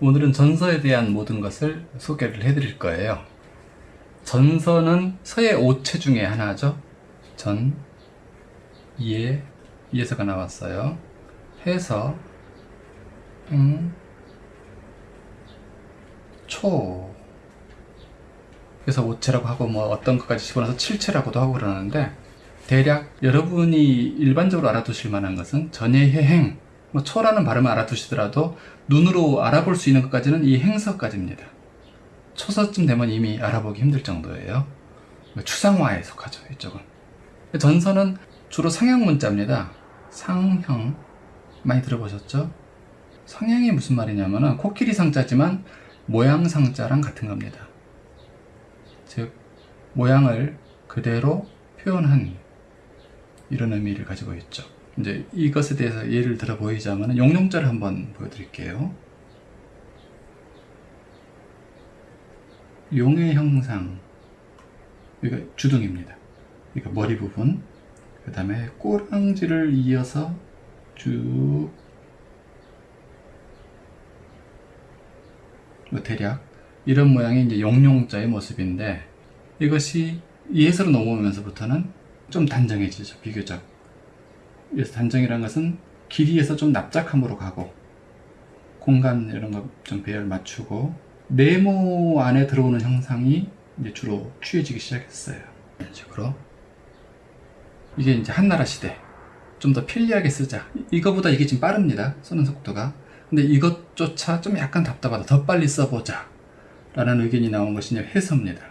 오늘은 전서에 대한 모든 것을 소개를 해드릴 거예요. 전서는 서의 오체 중에 하나죠. 전, 예, 이에서가 나왔어요. 해서, 음, 초. 그래서 오체라고 하고 뭐 어떤 것까지 집어넣어서 칠체라고도 하고 그러는데 대략 여러분이 일반적으로 알아두실 만한 것은 전예해행, 뭐 초라는 발음을 알아두시더라도 눈으로 알아볼 수 있는 것까지는 이 행서까지입니다. 초서쯤 되면 이미 알아보기 힘들 정도예요. 추상화에 속하죠, 이쪽은. 전서는 주로 상형 문자입니다. 상형. 많이 들어보셨죠? 상형이 무슨 말이냐면은 코끼리 상자지만 모양 상자랑 같은 겁니다. 즉, 모양을 그대로 표현한 이런 의미를 가지고 있죠. 이제 이것에 대해서 예를 들어 보이자면 용용자를 한번 보여드릴게요. 용의 형상 이거 주둥입니다. 이거 머리 부분 그 다음에 꼬랑지를 이어서 쭉뭐 대략 이런 모양이 이제 용용자의 모습인데 이것이 예서로 넘어오면서부터는 좀 단정해지죠 비교적 그래서 단정이라는 것은 길이에서 좀 납작함으로 가고 공간 이런 거좀 배열 맞추고 네모 안에 들어오는 형상이 이제 주로 취해지기 시작했어요. 이런 식으로. 이게 이제 한나라 시대. 좀 더 편리하게 쓰자. 이거보다 이게 지금 빠릅니다. 쓰는 속도가. 근데 이것조차 좀 약간 답답하다. 더 빨리 써보자. 라는 의견이 나온 것이 이제 해서입니다.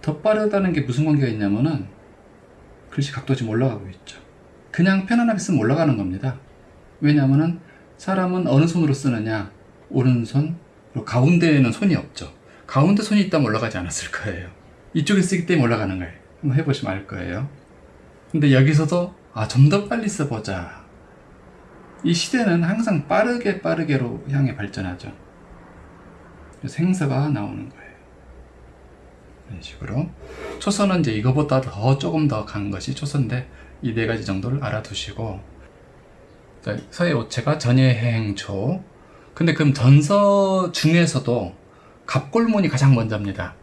더 빠르다는 게 무슨 관계가 있냐면은 글씨 각도 지금 올라가고 있죠 그냥 편안하게 쓰면 올라가는 겁니다. 왜냐하면 사람은 어느 손으로 쓰느냐? 오른손 그리고 가운데에는 손이 없죠. 가운데 손이 있다면 올라가지 않았을 거예요. 이쪽에 쓰기 때문에 올라가는 거예요. 한번 해보시면 알 거예요. 근데 여기서도 아 좀 더 빨리 써보자. 이 시대는 항상 빠르게 빠르게로 향해 발전하죠. 그래서 행서가 나오는 거예요. 이런 식으로 초선은 이제 이거보다 더 조금 더 간 것이 초선인데 이 네 가지 정도를 알아두시고. 서의 오체가 전예해행초. 근데 그럼 전서 중에서도 갑골문이 가장 먼저입니다.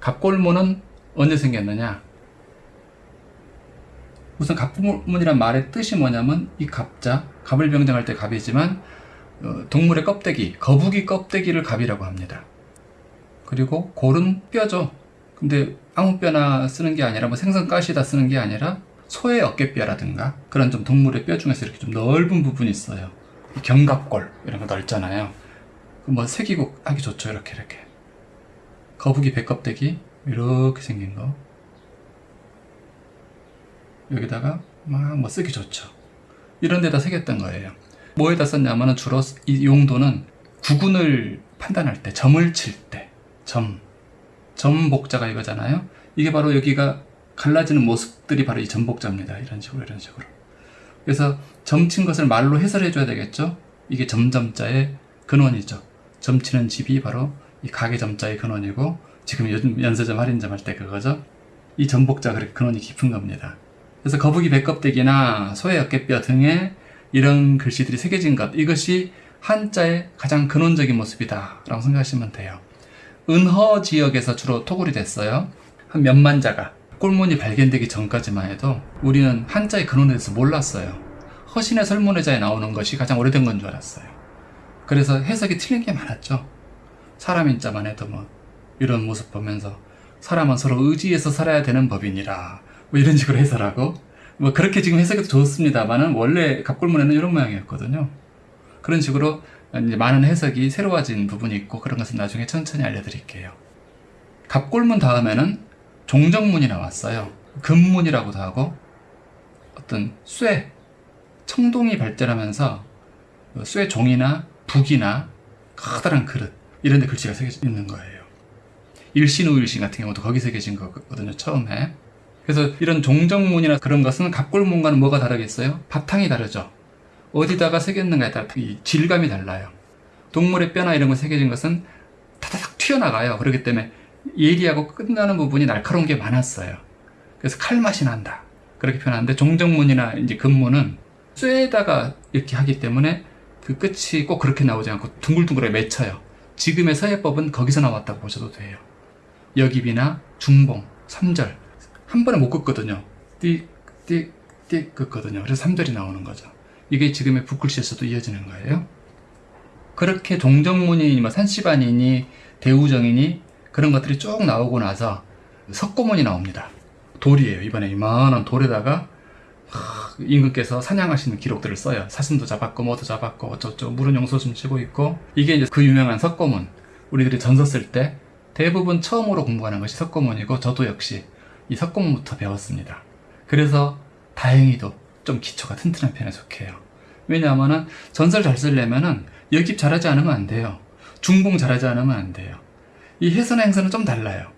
갑골문은 언제 생겼느냐? 우선 갑골문이란 말의 뜻이 뭐냐면 이 갑자 갑을 병정할 때 갑이지만 어, 동물의 껍데기 거북이 껍데기를 갑이라고 합니다. 그리고 골은 뼈죠. 근데 아무 뼈나 쓰는 게 아니라 뭐 생선 가시다 쓰는 게 아니라 소의 어깨뼈라든가 그런 좀 동물의 뼈 중에서 이렇게 좀 넓은 부분이 있어요. 견갑골 이런 거 넓잖아요. 뭐 새기고 하기 좋죠. 이렇게 이렇게. 거북이 배껍데기 이렇게 생긴 거. 여기다가 막 뭐 쓰기 좋죠. 이런 데다 새겼던 거예요. 뭐에다 썼냐면 주로 이 용도는 구근을 판단할 때 점을 칠 때 점 점복자가 이거잖아요. 이게 바로 여기가 갈라지는 모습들이 바로 이 점복자입니다. 이런 식으로 이런 식으로. 그래서 점친 것을 말로 해설해 줘야 되겠죠? 이게 점점자의 근원이죠. 점치는 집이 바로 이 가게 점자의 근원이고 지금 요즘 연세점 할인점 할 때 그거죠? 이 점복자가 그렇게 근원이 깊은 겁니다. 그래서 거북이 배껍데기나 소의 어깨뼈 등에 이런 글씨들이 새겨진 것 이것이 한자의 가장 근원적인 모습이다 라고 생각하시면 돼요 은허 지역에서 주로 토굴이 됐어요. 한 몇만 자가 꿀문이 발견되기 전까지만 해도 우리는 한자의 근원에 대해서 몰랐어요. 허신의 설문회자에 나오는 것이 가장 오래된 건 줄 알았어요. 그래서 해석이 틀린 게 많았죠. 사람 인 자만 해도 뭐 이런 모습 보면서 사람은 서로 의지해서 살아야 되는 법이니라 뭐 이런 식으로 해설하고 뭐 그렇게 지금 해석해도 좋습니다만은 원래 갑골문에는 이런 모양이었거든요. 그런 식으로 이제 많은 해석이 새로워진 부분이 있고 그런 것은 나중에 천천히 알려드릴게요. 갑골문 다음에는 종정문이 나왔어요. 금문이라고도 하고 어떤 쇠 청동이 발전하면서 쇠 종이나 북이나 커다란 그릇 이런 데 글씨가 새겨져 있는 거예요. 일신 우일신 같은 경우도 거기 새겨진 거거든요 처음에. 그래서 이런 종정문이나 그런 것은 갑골문과는 뭐가 다르겠어요? 바탕이 다르죠 어디다가 새겼는가에 따라 이 질감이 달라요 동물의 뼈나 이런 거 새겨진 것은 타다닥 튀어나가요 그렇기 때문에 예리하고 끝나는 부분이 날카로운 게 많았어요 그래서 칼맛이 난다 그렇게 표현하는데 종정문이나 이제 금문은 쇠에다가 이렇게 하기 때문에 그 끝이 꼭 그렇게 나오지 않고 둥글둥글하게 맺혀요. 지금의 서예법은 거기서 나왔다고 보셔도 돼요. 여기비나 중봉, 3절 한 번에 못 긋거든요. 띡, 띡, 띡 긋거든요. 그래서 3절이 나오는 거죠. 이게 지금의 붓글씨에서도 이어지는 거예요. 그렇게 종정문이니 뭐 산시반이니 대우정이니 그런 것들이 쭉 나오고 나서 석고문이 나옵니다. 돌이에요. 이번에 이만한 돌에다가 하, 임금께서 사냥하시는 기록들을 써요. 사슴도 잡았고 뭐도 잡았고 어쩌고 물은 용소숨 치고 있고 이게 이제 그 유명한 석고문 우리들이 전서 쓸 때 대부분 처음으로 공부하는 것이 석고문이고 저도 역시 이 석고문부터 배웠습니다. 그래서 다행히도 좀 기초가 튼튼한 편에 속해요. 왜냐하면은 전설 잘 쓰려면은 여깁 잘하지 않으면 안 돼요. 중봉 잘하지 않으면 안 돼요. 이 해서나 행서는 좀 달라요.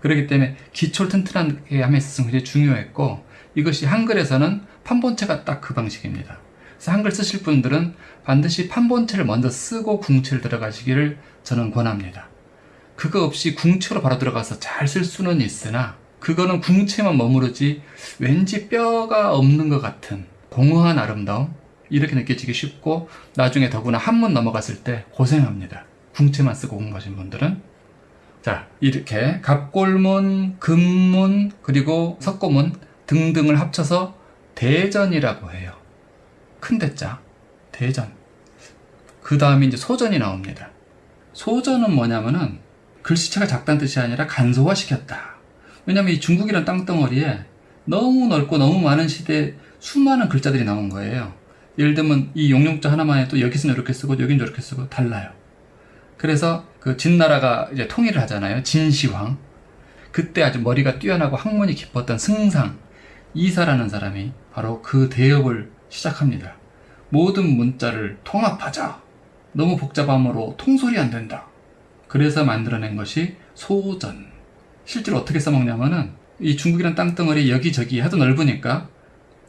그렇기 때문에 기초를 튼튼하게 함에 있어서 굉장히 중요했고 이것이 한글에서는 판본체가 딱 그 방식입니다. 그래서 한글 쓰실 분들은 반드시 판본체를 먼저 쓰고 궁체를 들어가시기를 저는 권합니다. 그거 없이 궁체로 바로 들어가서 잘 쓸 수는 있으나 그거는 궁체만 머무르지 왠지 뼈가 없는 것 같은 공허한 아름다움 이렇게 느껴지기 쉽고 나중에 더구나 한문 넘어갔을 때 고생합니다. 궁체만 쓰고 공부하신 분들은 자 이렇게 갑골문, 금문 그리고 석고문 등등을 합쳐서 대전이라고 해요. 큰 대자 대전 그 다음에 이제 소전이 나옵니다. 소전은 뭐냐면은 글씨체가 작다는 뜻이 아니라 간소화시켰다. 왜냐면 이 중국이란 땅덩어리에 너무 넓고 너무 많은 시대에 수많은 글자들이 나온 거예요. 예를 들면 이 용용자 하나만 해도 여기서는 이렇게 쓰고 여긴 저렇게 쓰고 달라요. 그래서 그 진나라가 이제 통일을 하잖아요. 진시황. 그때 아주 머리가 뛰어나고 학문이 깊었던 승상 이사라는 사람이 바로 그 대업을 시작합니다. 모든 문자를 통합하자. 너무 복잡함으로 통솔이 안 된다. 그래서 만들어낸 것이 소전. 실제로 어떻게 써먹냐면은 이 중국이란 땅덩어리 여기저기 하도 넓으니까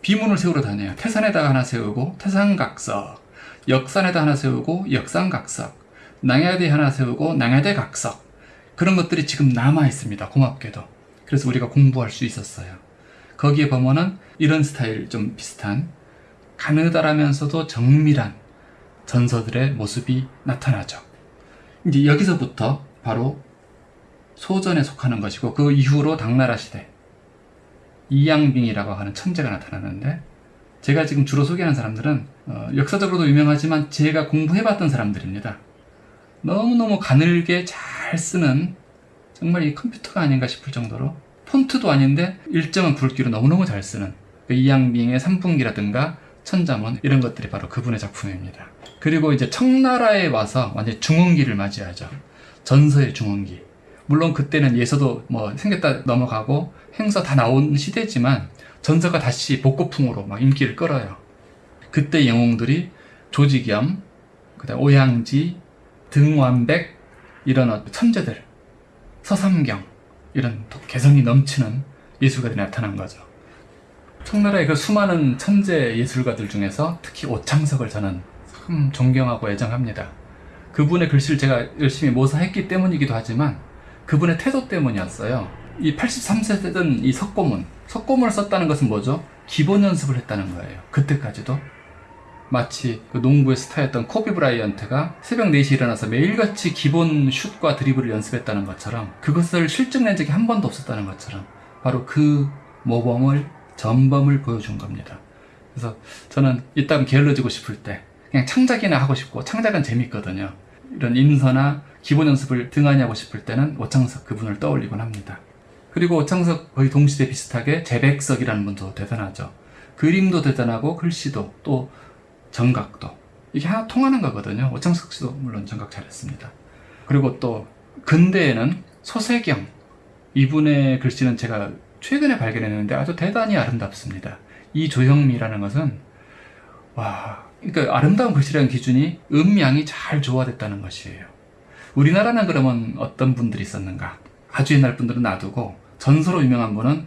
비문을 세우러 다녀요. 태산에다가 하나 세우고 태산각석, 역산에다 하나 세우고 역산각석, 낭야대 하나 세우고 낭야대 각석 그런 것들이 지금 남아 있습니다. 고맙게도. 그래서 우리가 공부할 수 있었어요. 거기에 보면은 이런 스타일 좀 비슷한 가느다라면서도 정밀한 전서들의 모습이 나타나죠. 이제 여기서부터 바로 소전에 속하는 것이고 그 이후로 당나라 시대 이양빙이라고 하는 천재가 나타나는데 제가 지금 주로 소개하는 사람들은 어, 역사적으로도 유명하지만 제가 공부해봤던 사람들입니다. 너무너무 가늘게 잘 쓰는 정말 이 컴퓨터가 아닌가 싶을 정도로 폰트도 아닌데 일정한 굵기로 너무너무 잘 쓰는 그 이양빙의 삼풍기라든가 천자문 이런 것들이 바로 그분의 작품입니다. 그리고 이제 청나라에 와서 완전 중흥기를 맞이하죠. 전서의 중흥기. 물론 그때는 예서도 뭐 생겼다 넘어가고 행서 다 나온 시대지만 전서가 다시 복고풍으로 막 인기를 끌어요. 그때 영웅들이 조직염, 그다음 오양지, 등완백 이런 천재들, 서삼경 이런 또 개성이 넘치는 예술가들이 나타난 거죠. 청나라의 그 수많은 천재 예술가들 중에서 특히 오창석을 저는 참 존경하고 애정합니다. 그분의 글씨를 제가 열심히 모사했기 때문이기도 하지만 그분의 태도 때문이었어요. 이 83세 되던 이 석고문, 석고문을 썼다는 것은 뭐죠? 기본 연습을 했다는 거예요. 그때까지도. 마치 그 농구의 스타였던 코비 브라이언트가 새벽 4시 일어나서 매일같이 기본 슛과 드리블을 연습했다는 것처럼 그것을 실증낸 적이 한 번도 없었다는 것처럼 바로 그 모범을 전범을 보여준 겁니다. 그래서 저는 이따금 게을러지고 싶을 때 그냥 창작이나 하고 싶고 창작은 재밌거든요. 이런 인서나 기본 연습을 하고 싶을 때는 오창석 그분을 떠올리곤 합니다. 그리고 오창석 거의 동시대 비슷하게 재백석이라는 분도 대단하죠. 그림도 대단하고 글씨도 또 정각도 이게 하나 통하는 거거든요. 오창석 씨도 물론 정각 잘했습니다. 그리고 또 근대에는 소세경 이분의 글씨는 제가 최근에 발견했는데 아주 대단히 아름답습니다. 이 조형미라는 것은 와 그러니까 아름다운 글씨라는 기준이 음양이 잘 조화됐다는 것이에요. 우리나라는 그러면 어떤 분들이 있었는가? 아주 옛날 분들은 놔두고 전서로 유명한 분은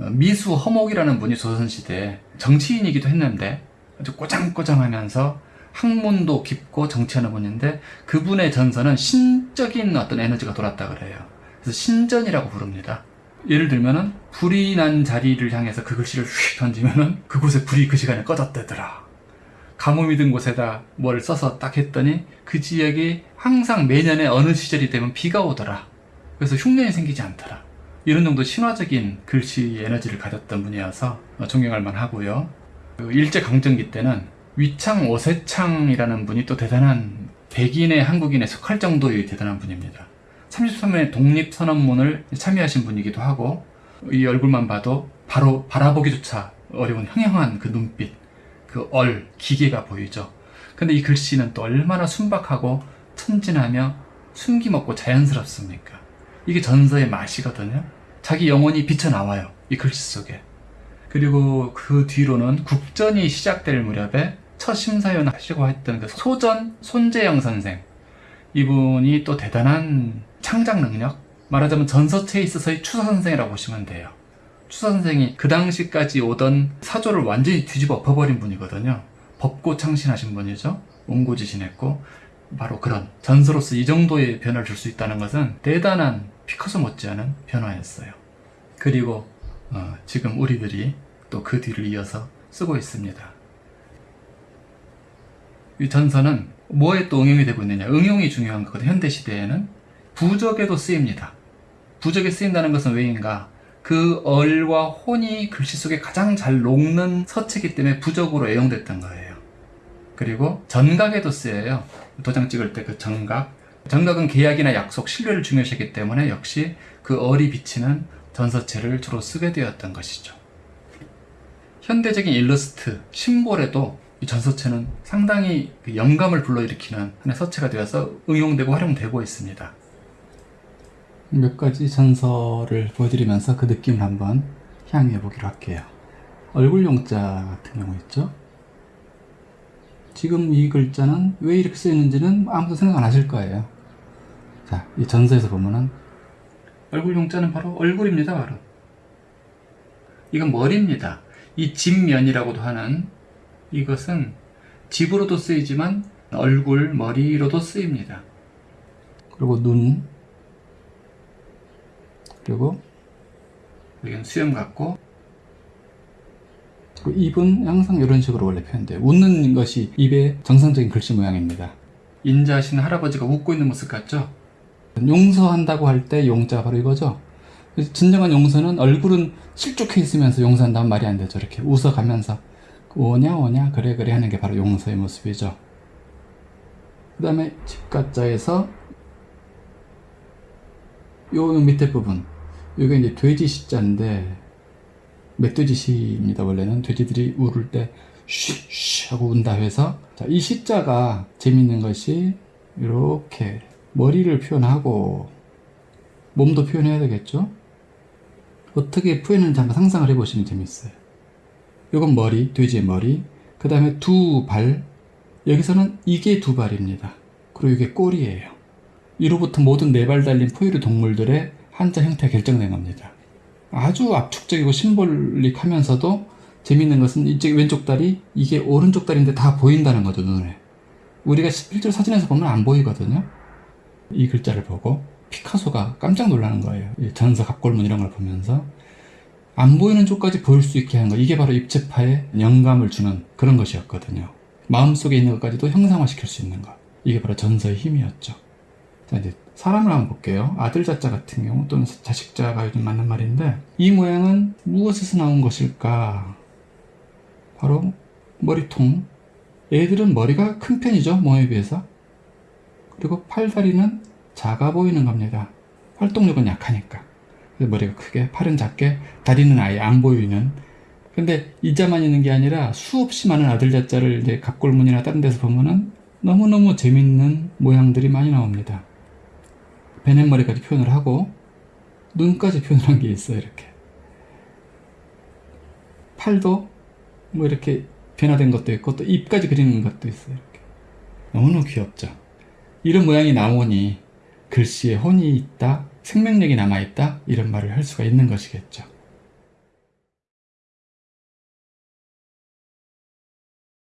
어, 미수 허목이라는 분이 조선시대에 정치인이기도 했는데 아주 꼬장꼬장하면서 학문도 깊고 정치하는 분인데 그분의 전서는 신적인 어떤 에너지가 돌았다 그래요. 그래서 신전이라고 부릅니다. 예를 들면은 불이 난 자리를 향해서 그 글씨를 휙 던지면은 그곳에 불이 그 시간에 꺼졌대더라. 가뭄이 든 곳에다 뭘 써서 딱 했더니 그 지역이 항상 매년에 어느 시절이 되면 비가 오더라. 그래서 흉년이 생기지 않더라. 이런 정도 신화적인 글씨 에너지를 가졌던 분이어서 존경할 만하고요. 그 일제강점기 때는 위창 오세창이라는 분이 또 대단한 백인의 한국인에 속할 정도의 대단한 분입니다. 33년의 독립선언문을 참여하신 분이기도 하고 이 얼굴만 봐도 바로 바라보기조차 어려운 형형한 그 눈빛, 그 얼, 기계가 보이죠. 근데 이 글씨는 또 얼마나 순박하고 천진하며 숨김없고 자연스럽습니까? 이게 전서의 맛이거든요. 자기 영혼이 비쳐나와요. 이 글씨 속에. 그리고 그 뒤로는 국전이 시작될 무렵에 첫 심사위원 하시고 했던 그 소전 손재영 선생. 이분이 또 대단한 창작 능력? 말하자면 전서체에 있어서의 추사 선생이라고 보시면 돼요. 추사 선생이 그 당시까지 오던 사조를 완전히 뒤집어 엎어버린 분이거든요. 법고 창신하신 분이죠. 옹고지신했고 바로 그런 전서로서 이 정도의 변화를 줄 수 있다는 것은 대단한 피카소 못지않은 변화였어요. 그리고 어, 지금 우리들이 또 그 뒤를 이어서 쓰고 있습니다. 이 전서는 뭐에 또 응용이 되고 있느냐? 응용이 중요한 거거든요. 현대 시대에는 부적에도 쓰입니다. 부적에 쓰인다는 것은 왜인가? 그 얼과 혼이 글씨 속에 가장 잘 녹는 서체이기 때문에 부적으로 애용됐던 거예요. 그리고 전각에도 쓰여요. 도장 찍을 때 그 전각. 전각은 계약이나 약속, 신뢰를 중요시하기 때문에 역시 그 얼이 비치는 전서체를 주로 쓰게 되었던 것이죠. 현대적인 일러스트, 심볼에도 이 전서체는 상당히 그 영감을 불러일으키는 하나의 서체가 되어서 응용되고 활용되고 있습니다. 몇 가지 전서를 보여드리면서 그 느낌을 한번 향유해 보기로 할게요. 얼굴 용자 같은 경우 있죠. 지금 이 글자는 왜 이렇게 쓰이는지는 아무도 생각 안 하실 거예요. 자, 이 전서에서 보면은 얼굴 용자는 바로 얼굴입니다, 바로. 이건 머리입니다. 이 집면이라고도 하는 이것은 집으로도 쓰이지만 얼굴, 머리로도 쓰입니다. 그리고 눈, 그리고 여기는 수염 같고 입은 항상 이런 식으로 원래 표현돼요. 웃는 것이 입의 정상적인 글씨 모양입니다. 인자하신 할아버지가 웃고 있는 모습 같죠? 용서한다고 할 때 용자가 바로 이거죠. 진정한 용서는 얼굴은 실족해 있으면서 용서한다면 말이 안 되죠. 이렇게 웃어가면서 오냐 오냐 그래 그래 하는 게 바로 용서의 모습이죠. 그 다음에 집가자에서 요 밑에 부분 이게 이제 돼지 시자인데 멧돼지 시입니다 원래는. 돼지들이 울을 때 쉬쉬 하고 운다 해서. 자, 이 시자가 재밌는 것이 이렇게 머리를 표현하고 몸도 표현해야 되겠죠? 어떻게 표현하는지 한번 상상을 해보시면 재밌어요. 이건 머리 돼지의 머리. 그 다음에 두 발. 여기서는 이게 두 발입니다. 그리고 이게 꼬리예요. 이로부터 모든 네 발 달린 포유류 동물들의 한자 형태가 결정된 겁니다. 아주 압축적이고 심볼릭하면서도 재밌는 것은 이쪽 왼쪽 다리 이게 오른쪽 다리인데 다 보인다는 거죠 눈에. 우리가 실제로 사진에서 보면 안 보이거든요. 이 글자를 보고 피카소가 깜짝 놀라는 거예요. 전서 갑골문 이런 걸 보면서 안 보이는 쪽까지 보일 수 있게 하는 거 이게 바로 입체파에 영감을 주는 그런 것이었거든요. 마음속에 있는 것까지도 형상화시킬 수 있는 것 이게 바로 전서의 힘이었죠. 자 이제 사람을 한번 볼게요. 아들 자자 같은 경우 또는 자식자가 요즘 맞는 말인데 이 모양은 무엇에서 나온 것일까? 바로 머리통. 애들은 머리가 큰 편이죠. 모에 비해서. 그리고 팔다리는 작아 보이는 겁니다. 활동력은 약하니까. 머리가 크게, 팔은 작게, 다리는 아예 안 보이는. 근데 이자만 있는 게 아니라 수없이 많은 아들 자자를 이제 갑골문이나 다른 데서 보면은 너무너무 재밌는 모양들이 많이 나옵니다. 베넷머리까지 표현을 하고 눈까지 표현을 한게 있어요 이렇게. 팔도 뭐 이렇게 변화된 것도 있고 또 입까지 그리는 것도 있어요 이렇게. 너무너무 귀엽죠. 이런 모양이 나오니 글씨에 혼이 있다 생명력이 남아있다 이런 말을 할 수가 있는 것이겠죠